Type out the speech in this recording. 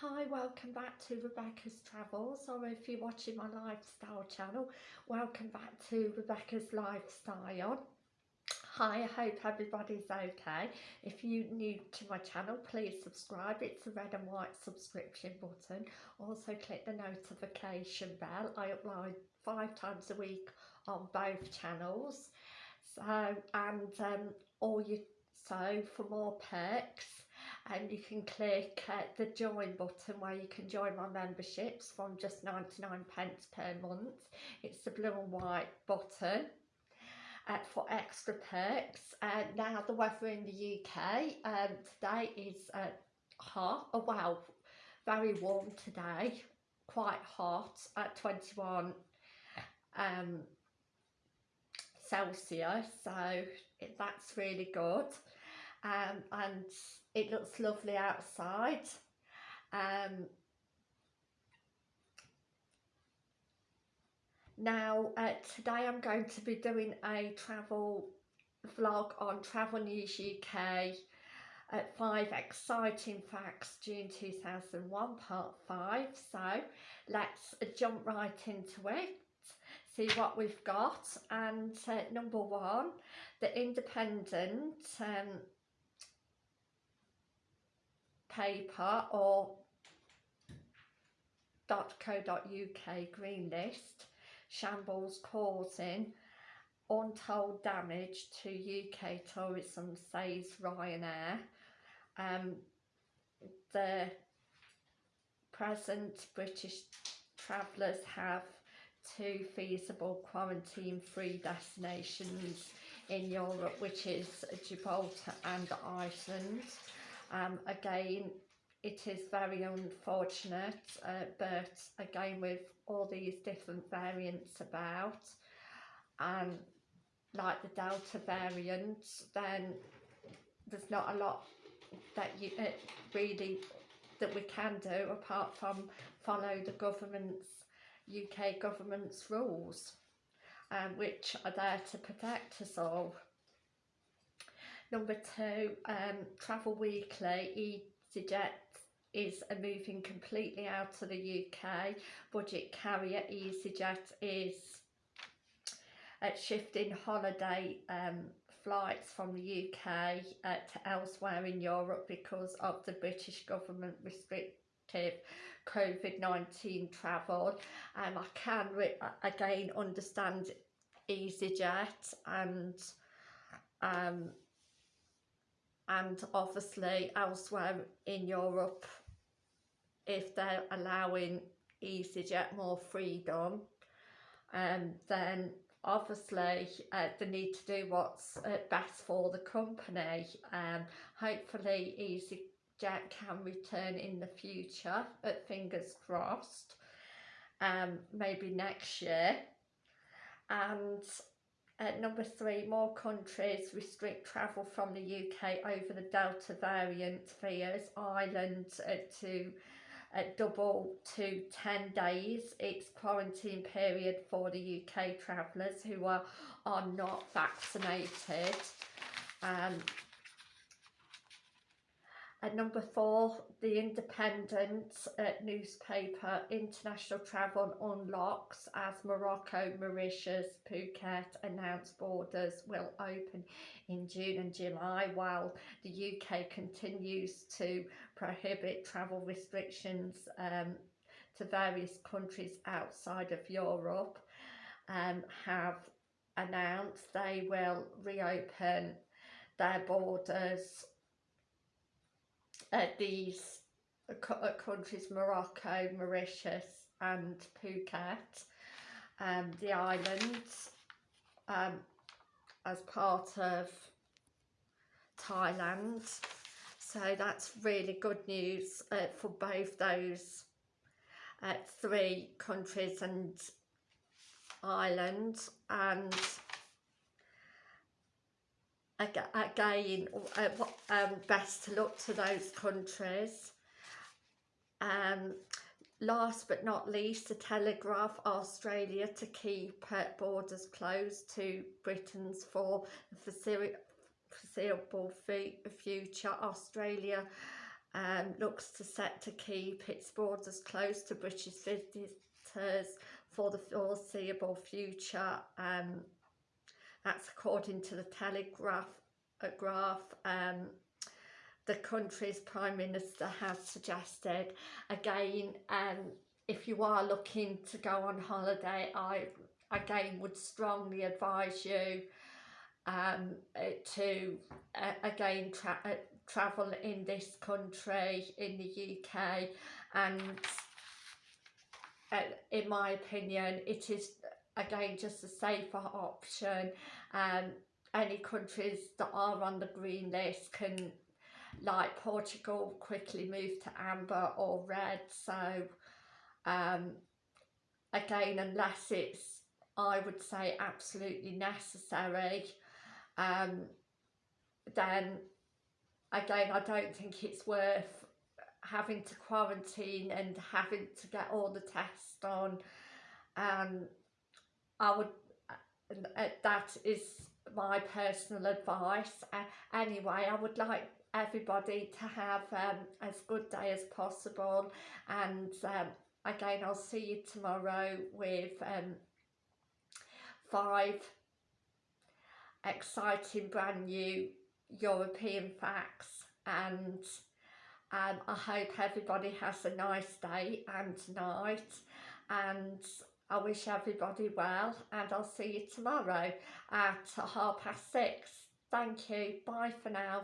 Hi, welcome back to Rebecca's Travels, or if you're watching my lifestyle channel, welcome back to Rebecca's Lifestyle. Hi, I hope everybody's okay. If you're new to my channel, please subscribe. It's a red and white subscription button. Also click the notification bell. I upload five times a week on both channels. So, and um, all you, so for more perks, and you can click uh, the join button where you can join my memberships from just 99 pence per month. It's the blue and white button uh, for extra perks. Uh, now the weather in the UK um, today is uh, hot oh wow very warm today quite hot at 21 um, Celsius so it, that's really good. Um, and it looks lovely outside. Um, now uh, today I'm going to be doing a travel vlog on Travel News UK at uh, five exciting facts June 2001 part 5 so let's jump right into it see what we've got. And uh, number one the independent um, paper or .co.uk green list shambles causing untold damage to UK tourism says Ryanair. Um, the present British travellers have two feasible quarantine free destinations in Europe which is Gibraltar and Iceland um, again, it is very unfortunate, uh, but again with all these different variants about, and like the Delta variant, then there's not a lot that you uh, really that we can do apart from follow the government's UK government's rules um, which are there to protect us all. Number two, um, Travel Weekly, EasyJet is moving completely out of the UK. Budget carrier EasyJet is uh, shifting holiday um, flights from the UK uh, to elsewhere in Europe because of the British government restrictive COVID-19 travel. Um, I can again understand EasyJet and um, and obviously elsewhere in Europe if they're allowing EasyJet more freedom um, then obviously uh, they need to do what's uh, best for the company. Um, hopefully EasyJet can return in the future but fingers crossed um, maybe next year. And at number three, more countries restrict travel from the UK over the Delta variant fears. Ireland uh, to uh, double to 10 days its quarantine period for the UK travellers who are, are not vaccinated. Um, at number four, the Independent uh, newspaper International Travel unlocks as Morocco, Mauritius, Phuket announced borders will open in June and July while the UK continues to prohibit travel restrictions um, to various countries outside of Europe um, have announced they will reopen their borders uh, these uh, countries Morocco, Mauritius and Phuket, um, the islands um, as part of Thailand. So that's really good news uh, for both those uh, three countries and islands and again uh, um, best to look to those countries um, last but not least the telegraph australia to keep borders closed to britain's for the foreseeable future australia um, looks to set to keep its borders closed to British visitors for the foreseeable future. Um, that's according to the Telegraph. A graph, um, the country's Prime Minister has suggested again um, if you are looking to go on holiday I again would strongly advise you um, uh, to uh, again tra uh, travel in this country in the UK and uh, in my opinion it is again just a safer option. Um, any countries that are on the green list can like Portugal quickly move to amber or red. So um, again unless it's I would say absolutely necessary um, then again I don't think it's worth having to quarantine and having to get all the tests done. Um, I would uh, that is my personal advice. Uh, anyway I would like everybody to have um, as good day as possible. And um, again I'll see you tomorrow with um, five exciting brand new European facts. And um, I hope everybody has a nice day and night. And I wish everybody well and I'll see you tomorrow at half past six. Thank you. Bye for now.